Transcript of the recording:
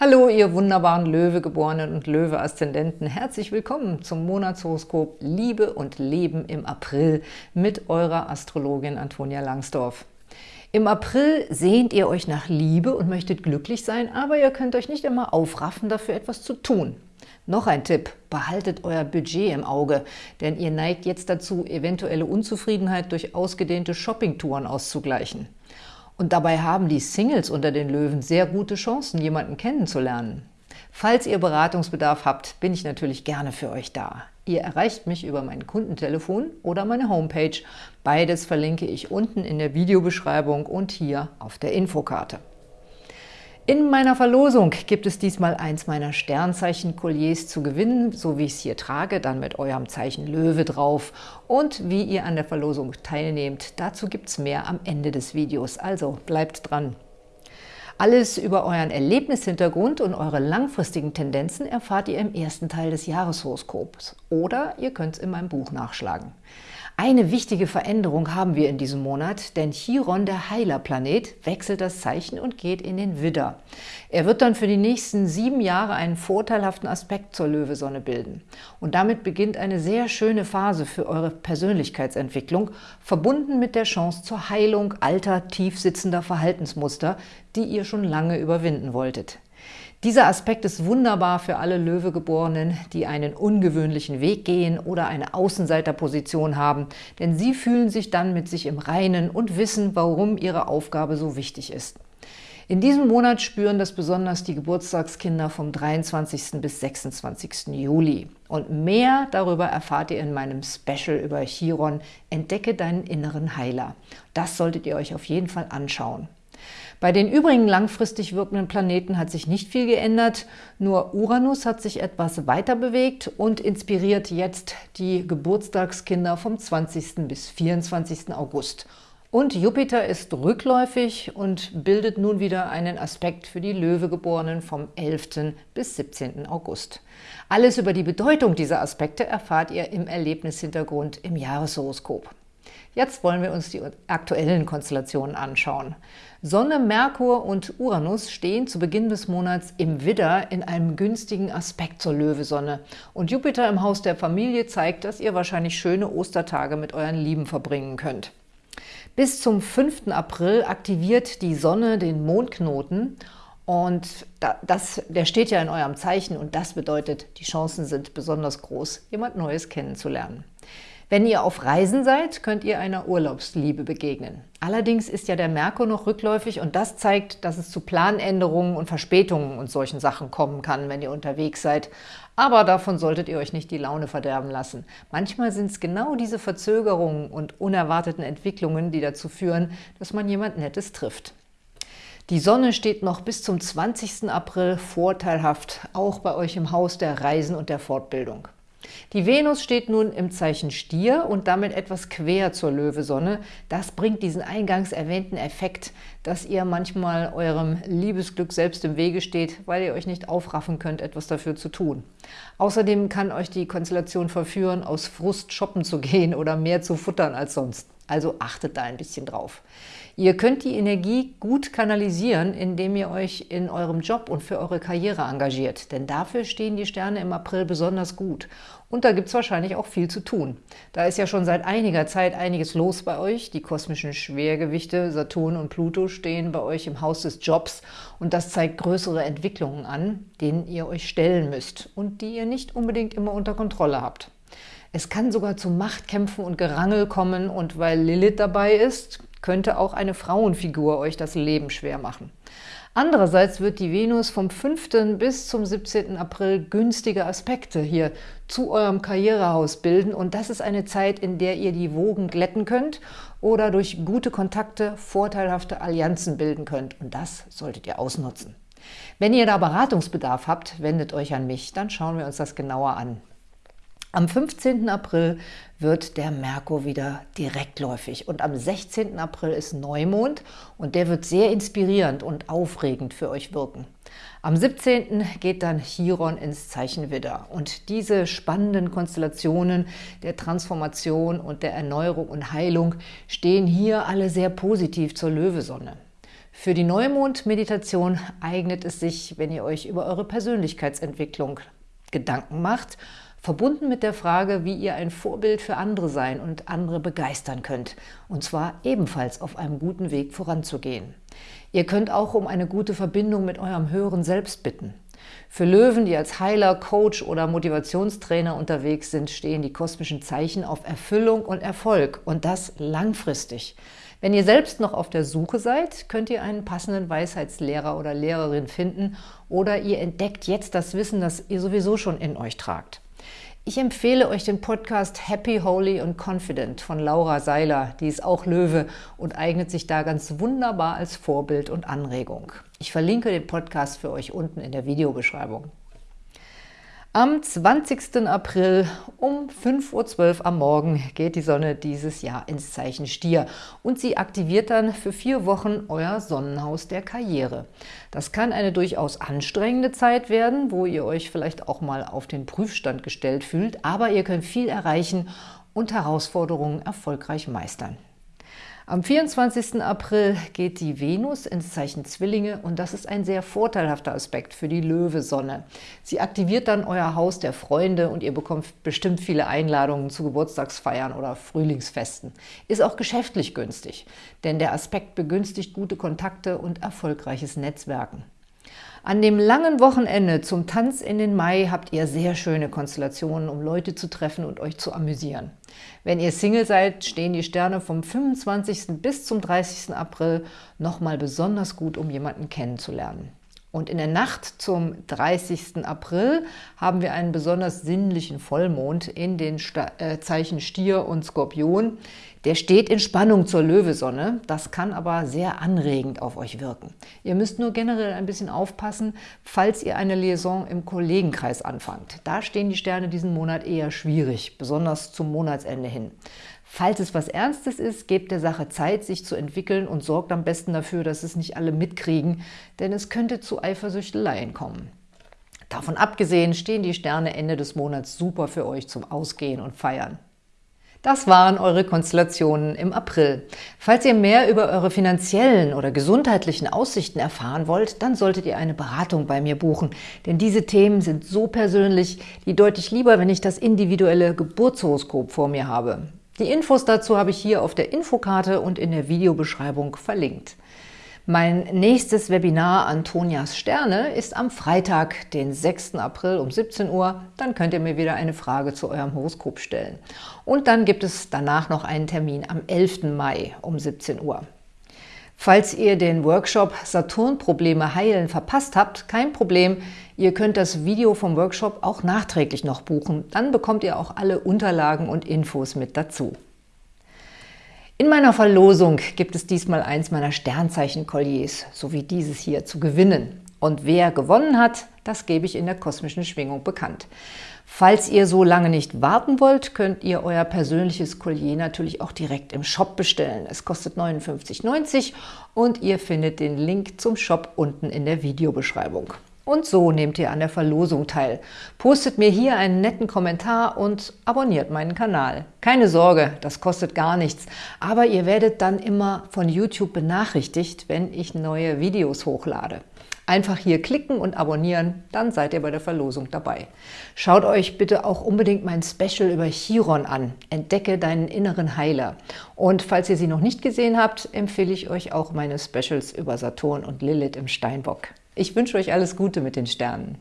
Hallo, ihr wunderbaren Löwegeborenen und Löwe-Aszendenten. Herzlich willkommen zum Monatshoroskop Liebe und Leben im April mit eurer Astrologin Antonia Langsdorf. Im April sehnt ihr euch nach Liebe und möchtet glücklich sein, aber ihr könnt euch nicht immer aufraffen, dafür etwas zu tun. Noch ein Tipp, behaltet euer Budget im Auge, denn ihr neigt jetzt dazu, eventuelle Unzufriedenheit durch ausgedehnte Shoppingtouren auszugleichen. Und dabei haben die Singles unter den Löwen sehr gute Chancen, jemanden kennenzulernen. Falls ihr Beratungsbedarf habt, bin ich natürlich gerne für euch da. Ihr erreicht mich über mein Kundentelefon oder meine Homepage. Beides verlinke ich unten in der Videobeschreibung und hier auf der Infokarte. In meiner Verlosung gibt es diesmal eins meiner Sternzeichen-Kolliers zu gewinnen, so wie ich es hier trage, dann mit eurem Zeichen Löwe drauf. Und wie ihr an der Verlosung teilnehmt, dazu gibt es mehr am Ende des Videos, also bleibt dran. Alles über euren Erlebnishintergrund und eure langfristigen Tendenzen erfahrt ihr im ersten Teil des Jahreshoroskops oder ihr könnt es in meinem Buch nachschlagen. Eine wichtige Veränderung haben wir in diesem Monat, denn Chiron, der Heilerplanet, wechselt das Zeichen und geht in den Widder. Er wird dann für die nächsten sieben Jahre einen vorteilhaften Aspekt zur Löwesonne bilden. Und damit beginnt eine sehr schöne Phase für eure Persönlichkeitsentwicklung, verbunden mit der Chance zur Heilung alter, tiefsitzender Verhaltensmuster, die ihr schon lange überwinden wolltet. Dieser Aspekt ist wunderbar für alle Löwegeborenen, die einen ungewöhnlichen Weg gehen oder eine Außenseiterposition haben, denn sie fühlen sich dann mit sich im Reinen und wissen, warum ihre Aufgabe so wichtig ist. In diesem Monat spüren das besonders die Geburtstagskinder vom 23. bis 26. Juli. Und mehr darüber erfahrt ihr in meinem Special über Chiron Entdecke deinen inneren Heiler. Das solltet ihr euch auf jeden Fall anschauen. Bei den übrigen langfristig wirkenden Planeten hat sich nicht viel geändert, nur Uranus hat sich etwas weiter bewegt und inspiriert jetzt die Geburtstagskinder vom 20. bis 24. August. Und Jupiter ist rückläufig und bildet nun wieder einen Aspekt für die Löwegeborenen vom 11. bis 17. August. Alles über die Bedeutung dieser Aspekte erfahrt ihr im Erlebnishintergrund im Jahreshoroskop. Jetzt wollen wir uns die aktuellen Konstellationen anschauen. Sonne, Merkur und Uranus stehen zu Beginn des Monats im Widder in einem günstigen Aspekt zur Löwesonne. Und Jupiter im Haus der Familie zeigt, dass ihr wahrscheinlich schöne Ostertage mit euren Lieben verbringen könnt. Bis zum 5. April aktiviert die Sonne den Mondknoten und das, der steht ja in eurem Zeichen und das bedeutet, die Chancen sind besonders groß, jemand Neues kennenzulernen. Wenn ihr auf Reisen seid, könnt ihr einer Urlaubsliebe begegnen. Allerdings ist ja der Merkur noch rückläufig und das zeigt, dass es zu Planänderungen und Verspätungen und solchen Sachen kommen kann, wenn ihr unterwegs seid. Aber davon solltet ihr euch nicht die Laune verderben lassen. Manchmal sind es genau diese Verzögerungen und unerwarteten Entwicklungen, die dazu führen, dass man jemand Nettes trifft. Die Sonne steht noch bis zum 20. April vorteilhaft, auch bei euch im Haus der Reisen und der Fortbildung. Die Venus steht nun im Zeichen Stier und damit etwas quer zur Löwesonne. Das bringt diesen eingangs erwähnten Effekt, dass ihr manchmal eurem Liebesglück selbst im Wege steht, weil ihr euch nicht aufraffen könnt, etwas dafür zu tun. Außerdem kann euch die Konstellation verführen, aus Frust shoppen zu gehen oder mehr zu futtern als sonst. Also achtet da ein bisschen drauf. Ihr könnt die Energie gut kanalisieren, indem ihr euch in eurem Job und für eure Karriere engagiert. Denn dafür stehen die Sterne im April besonders gut. Und da gibt es wahrscheinlich auch viel zu tun. Da ist ja schon seit einiger Zeit einiges los bei euch. Die kosmischen Schwergewichte Saturn und Pluto stehen bei euch im Haus des Jobs. Und das zeigt größere Entwicklungen an, denen ihr euch stellen müsst und die ihr nicht unbedingt immer unter Kontrolle habt. Es kann sogar zu Machtkämpfen und Gerangel kommen und weil Lilith dabei ist, könnte auch eine Frauenfigur euch das Leben schwer machen. Andererseits wird die Venus vom 5. bis zum 17. April günstige Aspekte hier zu eurem Karrierehaus bilden und das ist eine Zeit, in der ihr die Wogen glätten könnt oder durch gute Kontakte vorteilhafte Allianzen bilden könnt und das solltet ihr ausnutzen. Wenn ihr da Beratungsbedarf habt, wendet euch an mich, dann schauen wir uns das genauer an. Am 15. April wird der Merkur wieder direktläufig und am 16. April ist Neumond und der wird sehr inspirierend und aufregend für euch wirken. Am 17. geht dann Chiron ins Zeichen Widder und diese spannenden Konstellationen der Transformation und der Erneuerung und Heilung stehen hier alle sehr positiv zur Löwesonne. Für die Neumond-Meditation eignet es sich, wenn ihr euch über eure Persönlichkeitsentwicklung Gedanken macht, verbunden mit der Frage, wie ihr ein Vorbild für andere sein und andere begeistern könnt, und zwar ebenfalls auf einem guten Weg voranzugehen. Ihr könnt auch um eine gute Verbindung mit eurem höheren Selbst bitten. Für Löwen, die als Heiler, Coach oder Motivationstrainer unterwegs sind, stehen die kosmischen Zeichen auf Erfüllung und Erfolg und das langfristig. Wenn ihr selbst noch auf der Suche seid, könnt ihr einen passenden Weisheitslehrer oder Lehrerin finden oder ihr entdeckt jetzt das Wissen, das ihr sowieso schon in euch tragt. Ich empfehle euch den Podcast Happy, Holy und Confident von Laura Seiler. Die ist auch Löwe und eignet sich da ganz wunderbar als Vorbild und Anregung. Ich verlinke den Podcast für euch unten in der Videobeschreibung. Am 20. April um 5.12 Uhr am Morgen geht die Sonne dieses Jahr ins Zeichen Stier und sie aktiviert dann für vier Wochen euer Sonnenhaus der Karriere. Das kann eine durchaus anstrengende Zeit werden, wo ihr euch vielleicht auch mal auf den Prüfstand gestellt fühlt, aber ihr könnt viel erreichen und Herausforderungen erfolgreich meistern. Am 24. April geht die Venus ins Zeichen Zwillinge und das ist ein sehr vorteilhafter Aspekt für die Löwe-Sonne. Sie aktiviert dann euer Haus der Freunde und ihr bekommt bestimmt viele Einladungen zu Geburtstagsfeiern oder Frühlingsfesten. Ist auch geschäftlich günstig, denn der Aspekt begünstigt gute Kontakte und erfolgreiches Netzwerken. An dem langen Wochenende zum Tanz in den Mai habt ihr sehr schöne Konstellationen, um Leute zu treffen und euch zu amüsieren. Wenn ihr Single seid, stehen die Sterne vom 25. bis zum 30. April nochmal besonders gut, um jemanden kennenzulernen. Und in der Nacht zum 30. April haben wir einen besonders sinnlichen Vollmond in den Sta äh, Zeichen Stier und Skorpion. Der steht in Spannung zur Löwesonne, das kann aber sehr anregend auf euch wirken. Ihr müsst nur generell ein bisschen aufpassen, falls ihr eine Liaison im Kollegenkreis anfangt. Da stehen die Sterne diesen Monat eher schwierig, besonders zum Monatsende hin. Falls es was Ernstes ist, gebt der Sache Zeit, sich zu entwickeln und sorgt am besten dafür, dass es nicht alle mitkriegen, denn es könnte zu Eifersüchteleien kommen. Davon abgesehen stehen die Sterne Ende des Monats super für euch zum Ausgehen und Feiern. Das waren eure Konstellationen im April. Falls ihr mehr über eure finanziellen oder gesundheitlichen Aussichten erfahren wollt, dann solltet ihr eine Beratung bei mir buchen, denn diese Themen sind so persönlich, die deutlich lieber, wenn ich das individuelle Geburtshoroskop vor mir habe. Die Infos dazu habe ich hier auf der Infokarte und in der Videobeschreibung verlinkt. Mein nächstes Webinar Antonias Sterne ist am Freitag, den 6. April um 17 Uhr. Dann könnt ihr mir wieder eine Frage zu eurem Horoskop stellen. Und dann gibt es danach noch einen Termin am 11. Mai um 17 Uhr. Falls ihr den Workshop Saturn-Probleme heilen verpasst habt, kein Problem. Ihr könnt das Video vom Workshop auch nachträglich noch buchen. Dann bekommt ihr auch alle Unterlagen und Infos mit dazu. In meiner Verlosung gibt es diesmal eins meiner Sternzeichen-Kolliers, so wie dieses hier, zu gewinnen. Und wer gewonnen hat, das gebe ich in der kosmischen Schwingung bekannt. Falls ihr so lange nicht warten wollt, könnt ihr euer persönliches Collier natürlich auch direkt im Shop bestellen. Es kostet 59,90 und ihr findet den Link zum Shop unten in der Videobeschreibung. Und so nehmt ihr an der Verlosung teil. Postet mir hier einen netten Kommentar und abonniert meinen Kanal. Keine Sorge, das kostet gar nichts, aber ihr werdet dann immer von YouTube benachrichtigt, wenn ich neue Videos hochlade. Einfach hier klicken und abonnieren, dann seid ihr bei der Verlosung dabei. Schaut euch bitte auch unbedingt mein Special über Chiron an. Entdecke deinen inneren Heiler. Und falls ihr sie noch nicht gesehen habt, empfehle ich euch auch meine Specials über Saturn und Lilith im Steinbock. Ich wünsche euch alles Gute mit den Sternen.